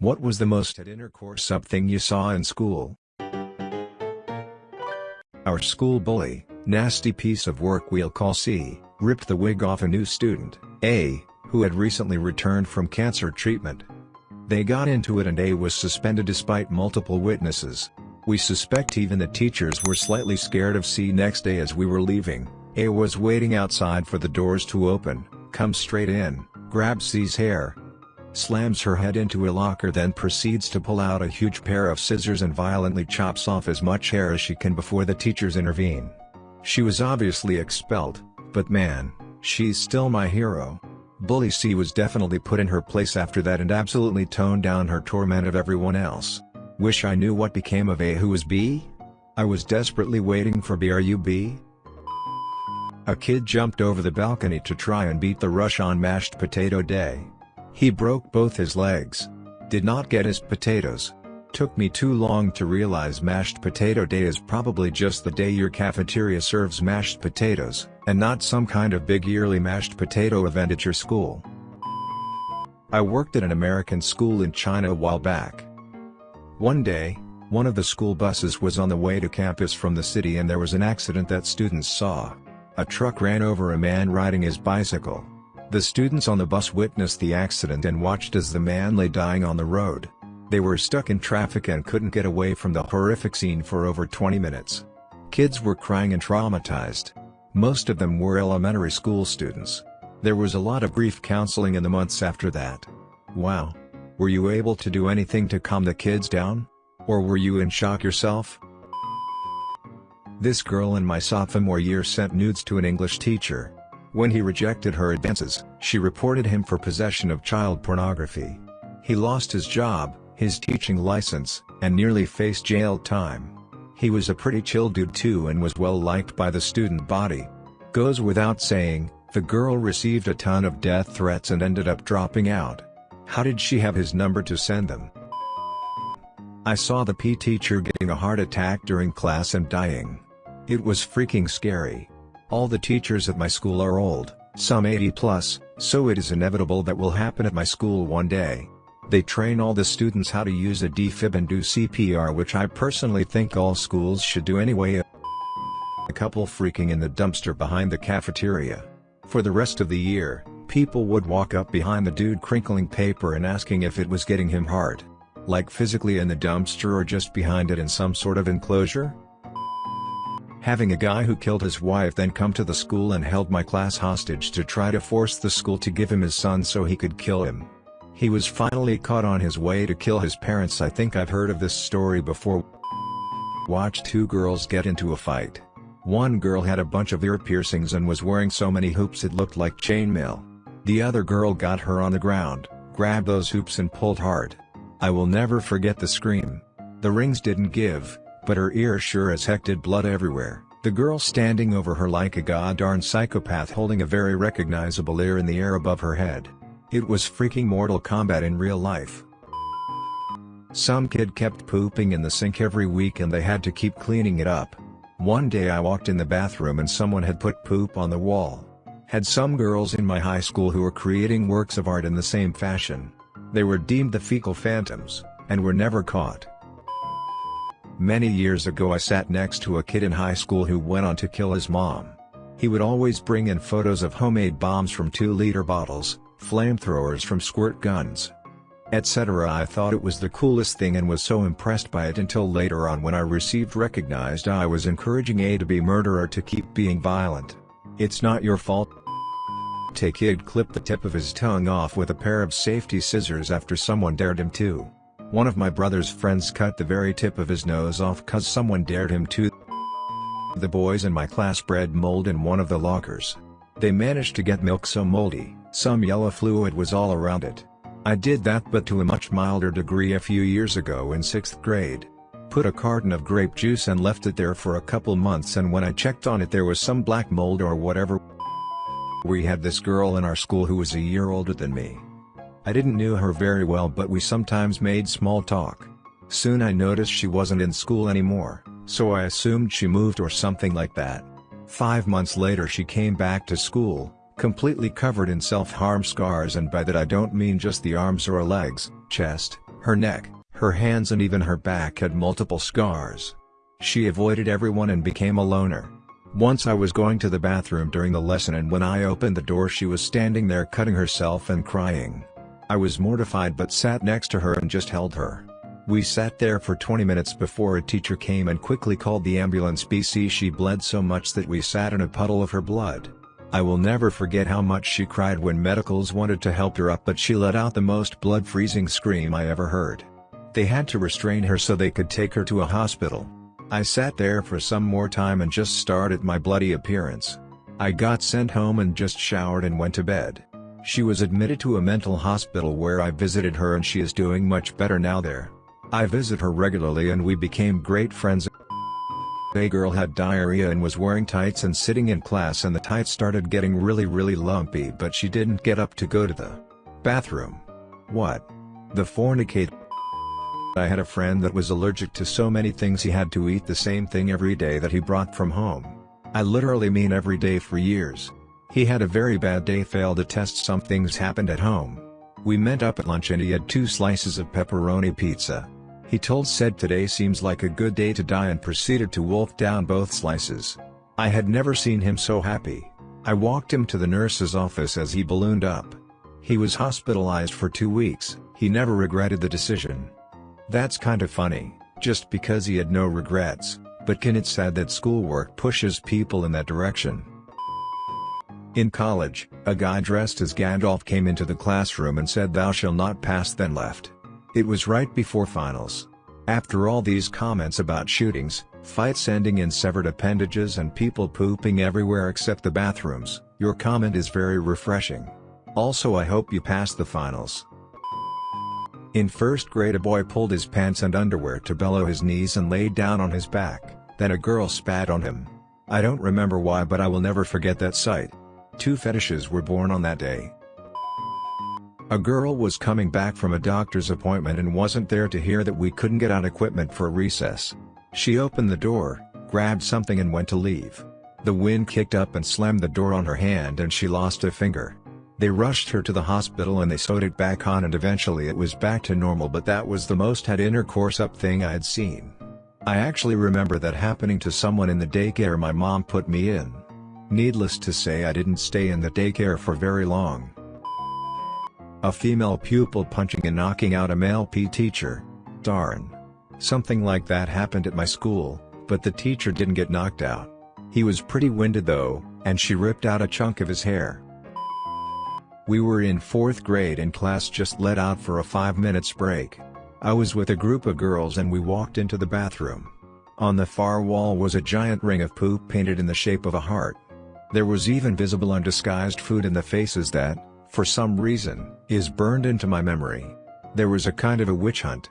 What was the most at intercourse up thing you saw in school? Our school bully, nasty piece of work we'll call C, ripped the wig off a new student, A, who had recently returned from cancer treatment. They got into it and A was suspended despite multiple witnesses. We suspect even the teachers were slightly scared of C next day as we were leaving, A was waiting outside for the doors to open, comes straight in, grabs C's hair, slams her head into a locker then proceeds to pull out a huge pair of scissors and violently chops off as much hair as she can before the teachers intervene. She was obviously expelled, but man, she's still my hero. Bully C was definitely put in her place after that and absolutely toned down her torment of everyone else. Wish I knew what became of A who was B? I was desperately waiting for B are you B? A kid jumped over the balcony to try and beat the rush on mashed potato day. He broke both his legs. Did not get his potatoes. Took me too long to realize mashed potato day is probably just the day your cafeteria serves mashed potatoes, and not some kind of big yearly mashed potato event at your school. I worked at an American school in China a while back. One day, one of the school buses was on the way to campus from the city and there was an accident that students saw. A truck ran over a man riding his bicycle. The students on the bus witnessed the accident and watched as the man lay dying on the road. They were stuck in traffic and couldn't get away from the horrific scene for over 20 minutes. Kids were crying and traumatized. Most of them were elementary school students. There was a lot of grief counseling in the months after that. Wow. Were you able to do anything to calm the kids down? Or were you in shock yourself? This girl in my sophomore year sent nudes to an English teacher. When he rejected her advances, she reported him for possession of child pornography. He lost his job, his teaching license, and nearly faced jail time. He was a pretty chill dude too and was well liked by the student body. Goes without saying, the girl received a ton of death threats and ended up dropping out. How did she have his number to send them? I saw the P teacher getting a heart attack during class and dying. It was freaking scary. All the teachers at my school are old, some 80 plus, so it is inevitable that will happen at my school one day. They train all the students how to use a defib and do CPR which I personally think all schools should do anyway. A couple freaking in the dumpster behind the cafeteria. For the rest of the year, people would walk up behind the dude crinkling paper and asking if it was getting him hard. Like physically in the dumpster or just behind it in some sort of enclosure? Having a guy who killed his wife then come to the school and held my class hostage to try to force the school to give him his son so he could kill him. He was finally caught on his way to kill his parents I think I've heard of this story before. Watch two girls get into a fight. One girl had a bunch of ear piercings and was wearing so many hoops it looked like chainmail. The other girl got her on the ground, grabbed those hoops and pulled hard. I will never forget the scream. The rings didn't give, but her ear sure as heck did blood everywhere, the girl standing over her like a goddarn psychopath holding a very recognizable ear in the air above her head. It was freaking Mortal Kombat in real life. Some kid kept pooping in the sink every week and they had to keep cleaning it up. One day I walked in the bathroom and someone had put poop on the wall. Had some girls in my high school who were creating works of art in the same fashion. They were deemed the fecal phantoms, and were never caught. Many years ago I sat next to a kid in high school who went on to kill his mom. He would always bring in photos of homemade bombs from 2-liter bottles, flamethrowers from squirt guns, etc. I thought it was the coolest thing and was so impressed by it until later on when I received recognized I was encouraging a to-be murderer to keep being violent. It's not your fault. Take kid clipped the tip of his tongue off with a pair of safety scissors after someone dared him to. One of my brother's friends cut the very tip of his nose off cause someone dared him to. The boys in my class bred mold in one of the lockers. They managed to get milk so moldy, some yellow fluid was all around it. I did that but to a much milder degree a few years ago in 6th grade. Put a carton of grape juice and left it there for a couple months and when I checked on it there was some black mold or whatever. We had this girl in our school who was a year older than me. I didn't knew her very well but we sometimes made small talk. Soon I noticed she wasn't in school anymore, so I assumed she moved or something like that. Five months later she came back to school, completely covered in self-harm scars and by that I don't mean just the arms or legs, chest, Her neck, her hands and even her back had multiple scars. She avoided everyone and became a loner. Once I was going to the bathroom during the lesson and when I opened the door she was standing there cutting herself and crying. I was mortified but sat next to her and just held her. We sat there for 20 minutes before a teacher came and quickly called the ambulance BC she bled so much that we sat in a puddle of her blood. I will never forget how much she cried when medicals wanted to help her up but she let out the most blood-freezing scream I ever heard. They had to restrain her so they could take her to a hospital. I sat there for some more time and just stared at my bloody appearance. I got sent home and just showered and went to bed. She was admitted to a mental hospital where I visited her and she is doing much better now there. I visit her regularly and we became great friends. A girl had diarrhea and was wearing tights and sitting in class and the tights started getting really really lumpy but she didn't get up to go to the bathroom. What? The fornicate I had a friend that was allergic to so many things he had to eat the same thing every day that he brought from home. I literally mean every day for years. He had a very bad day failed a test some things happened at home. We met up at lunch and he had two slices of pepperoni pizza. He told said today seems like a good day to die and proceeded to wolf down both slices. I had never seen him so happy. I walked him to the nurse's office as he ballooned up. He was hospitalized for two weeks, he never regretted the decision. That's kinda funny, just because he had no regrets, but can it sad that schoolwork pushes people in that direction. In college, a guy dressed as Gandalf came into the classroom and said thou shall not pass then left. It was right before finals. After all these comments about shootings, fights ending in severed appendages and people pooping everywhere except the bathrooms, your comment is very refreshing. Also I hope you pass the finals. In first grade a boy pulled his pants and underwear to below his knees and laid down on his back, then a girl spat on him. I don't remember why but I will never forget that sight. Two fetishes were born on that day. A girl was coming back from a doctor's appointment and wasn't there to hear that we couldn't get out equipment for recess. She opened the door, grabbed something and went to leave. The wind kicked up and slammed the door on her hand and she lost a finger. They rushed her to the hospital and they sewed it back on and eventually it was back to normal but that was the most had intercourse up thing I had seen. I actually remember that happening to someone in the daycare my mom put me in. Needless to say I didn't stay in the daycare for very long. A female pupil punching and knocking out a male PE teacher. Darn. Something like that happened at my school, but the teacher didn't get knocked out. He was pretty winded though, and she ripped out a chunk of his hair. We were in 4th grade and class just let out for a 5 minutes break. I was with a group of girls and we walked into the bathroom. On the far wall was a giant ring of poop painted in the shape of a heart. There was even visible undisguised food in the faces that, for some reason, is burned into my memory. There was a kind of a witch hunt.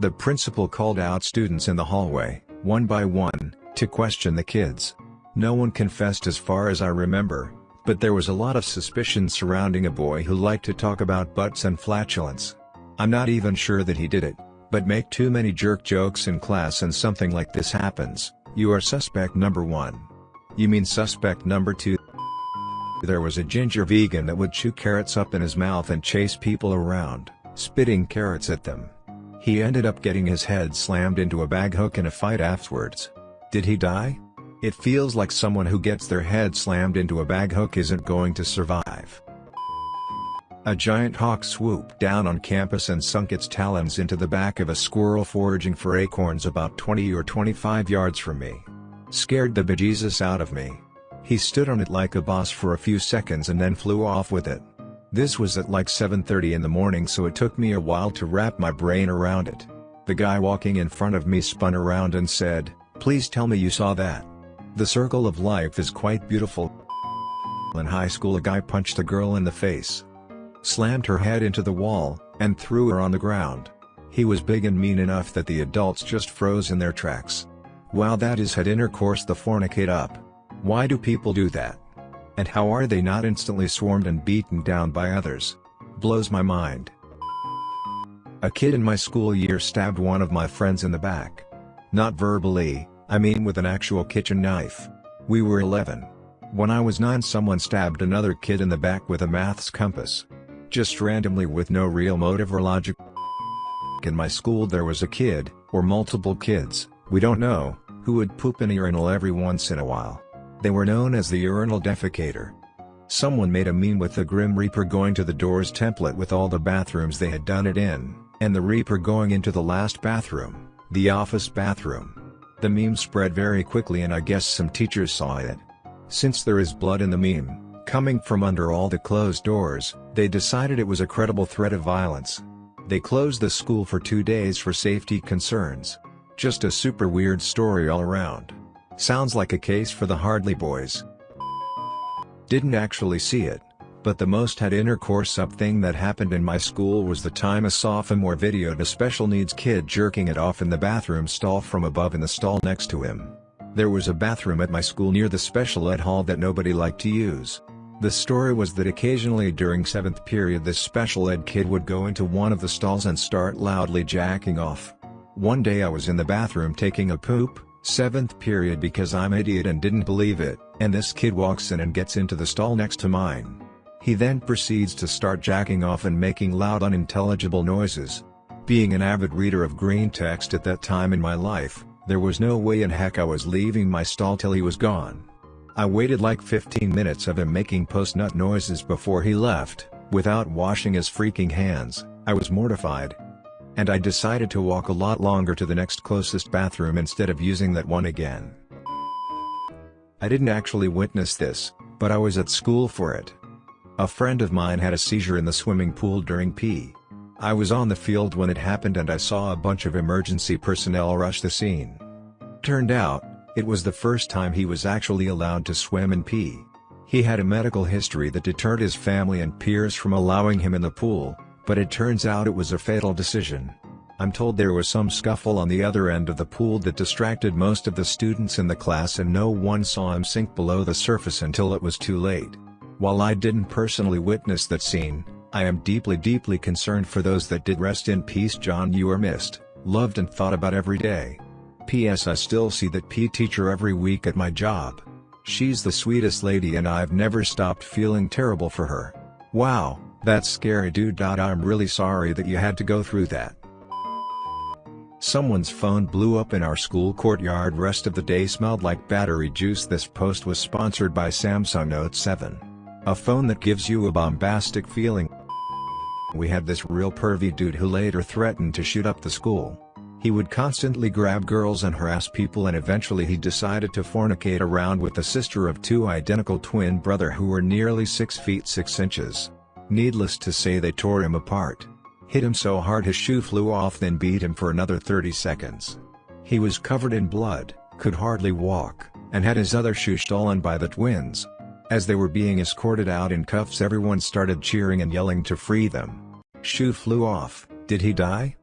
The principal called out students in the hallway, one by one, to question the kids. No one confessed as far as I remember, but there was a lot of suspicion surrounding a boy who liked to talk about butts and flatulence. I'm not even sure that he did it, but make too many jerk jokes in class and something like this happens, you are suspect number 1. You mean suspect number 2? There was a ginger vegan that would chew carrots up in his mouth and chase people around, spitting carrots at them. He ended up getting his head slammed into a bag hook in a fight afterwards. Did he die? It feels like someone who gets their head slammed into a bag hook isn't going to survive. A giant hawk swooped down on campus and sunk its talons into the back of a squirrel foraging for acorns about 20 or 25 yards from me. Scared the bejesus out of me. He stood on it like a boss for a few seconds and then flew off with it. This was at like 7.30 in the morning so it took me a while to wrap my brain around it. The guy walking in front of me spun around and said, please tell me you saw that. The circle of life is quite beautiful. In high school a guy punched a girl in the face. Slammed her head into the wall, and threw her on the ground. He was big and mean enough that the adults just froze in their tracks. Wow that is had intercourse the fornicate up. Why do people do that? And how are they not instantly swarmed and beaten down by others? Blows my mind. A kid in my school year stabbed one of my friends in the back. Not verbally, I mean with an actual kitchen knife. We were 11. When I was 9 someone stabbed another kid in the back with a maths compass. Just randomly with no real motive or logic. In my school there was a kid, or multiple kids, we don't know, who would poop in a urinal every once in a while. They were known as the urinal defecator. Someone made a meme with the Grim Reaper going to the doors template with all the bathrooms they had done it in, and the Reaper going into the last bathroom, the office bathroom. The meme spread very quickly and I guess some teachers saw it. Since there is blood in the meme, coming from under all the closed doors, they decided it was a credible threat of violence. They closed the school for two days for safety concerns. Just a super weird story all around. Sounds like a case for the Hardy boys. Didn't actually see it, but the most had intercourse up thing that happened in my school was the time a sophomore videoed a special needs kid jerking it off in the bathroom stall from above in the stall next to him. There was a bathroom at my school near the special ed hall that nobody liked to use. The story was that occasionally during 7th period this special ed kid would go into one of the stalls and start loudly jacking off. One day I was in the bathroom taking a poop, 7th period because I'm idiot and didn't believe it, and this kid walks in and gets into the stall next to mine. He then proceeds to start jacking off and making loud unintelligible noises. Being an avid reader of green text at that time in my life, there was no way in heck I was leaving my stall till he was gone. I waited like 15 minutes of him making post-nut noises before he left, without washing his freaking hands, I was mortified. And I decided to walk a lot longer to the next closest bathroom instead of using that one again. I didn't actually witness this, but I was at school for it. A friend of mine had a seizure in the swimming pool during PE. I was on the field when it happened and I saw a bunch of emergency personnel rush the scene. Turned out, it was the first time he was actually allowed to swim in PE. He had a medical history that deterred his family and peers from allowing him in the pool, but it turns out it was a fatal decision. I'm told there was some scuffle on the other end of the pool that distracted most of the students in the class and no one saw him sink below the surface until it was too late. While I didn't personally witness that scene, I am deeply deeply concerned for those that did rest in peace John you are missed, loved and thought about every day. P.S. I still see that P teacher every week at my job. She's the sweetest lady and I've never stopped feeling terrible for her. Wow, that's scary dude. I'm really sorry that you had to go through that. Someone's phone blew up in our school courtyard rest of the day smelled like battery juice This post was sponsored by Samsung Note 7. A phone that gives you a bombastic feeling. We had this real pervy dude who later threatened to shoot up the school. He would constantly grab girls and harass people and eventually he decided to fornicate around with the sister of two identical twin brother who were nearly 6 feet 6 inches. Needless to say they tore him apart hit him so hard his shoe flew off then beat him for another 30 seconds. He was covered in blood, could hardly walk, and had his other shoe stolen by the twins. As they were being escorted out in cuffs everyone started cheering and yelling to free them. Shoe flew off, did he die?